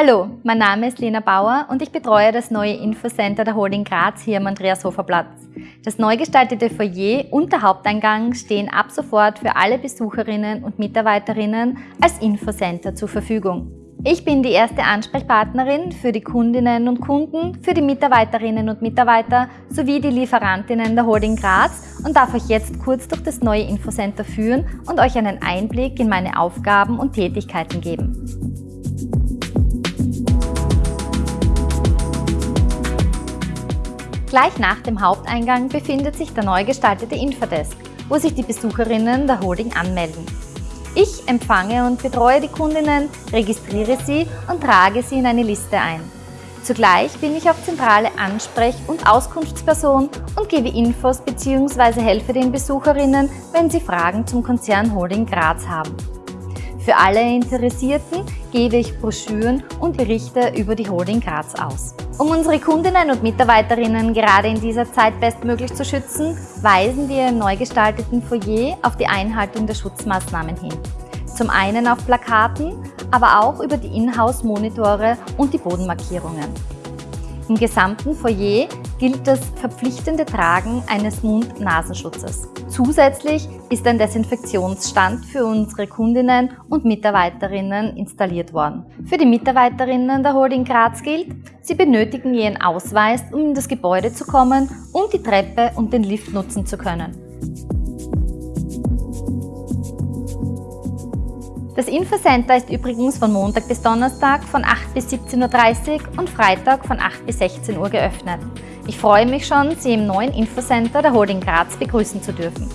Hallo, mein Name ist Lena Bauer und ich betreue das neue Infocenter der Holding Graz hier am Andreashofer Das neu gestaltete Foyer und der Haupteingang stehen ab sofort für alle Besucherinnen und Mitarbeiterinnen als Infocenter zur Verfügung. Ich bin die erste Ansprechpartnerin für die Kundinnen und Kunden, für die Mitarbeiterinnen und Mitarbeiter sowie die Lieferantinnen der Holding Graz und darf euch jetzt kurz durch das neue Infocenter führen und euch einen Einblick in meine Aufgaben und Tätigkeiten geben. Gleich nach dem Haupteingang befindet sich der neu gestaltete Infodesk, wo sich die Besucherinnen der Holding anmelden. Ich empfange und betreue die Kundinnen, registriere sie und trage sie in eine Liste ein. Zugleich bin ich auch zentrale Ansprech- und Auskunftsperson und gebe Infos bzw. helfe den Besucherinnen, wenn sie Fragen zum Konzern Holding Graz haben. Für alle Interessierten gebe ich Broschüren und Berichte über die Holding Graz aus. Um unsere Kundinnen und Mitarbeiterinnen gerade in dieser Zeit bestmöglich zu schützen, weisen wir im neu gestalteten Foyer auf die Einhaltung der Schutzmaßnahmen hin. Zum einen auf Plakaten, aber auch über die Inhouse-Monitore und die Bodenmarkierungen. Im gesamten Foyer gilt das verpflichtende Tragen eines Mund-Nasenschutzes. Zusätzlich ist ein Desinfektionsstand für unsere Kundinnen und Mitarbeiterinnen installiert worden. Für die Mitarbeiterinnen der Holding Graz gilt, sie benötigen ihren Ausweis, um in das Gebäude zu kommen und die Treppe und den Lift nutzen zu können. Das Infocenter ist übrigens von Montag bis Donnerstag von 8 bis 17.30 Uhr und Freitag von 8 bis 16 Uhr geöffnet. Ich freue mich schon, Sie im neuen Infocenter der Holding Graz begrüßen zu dürfen.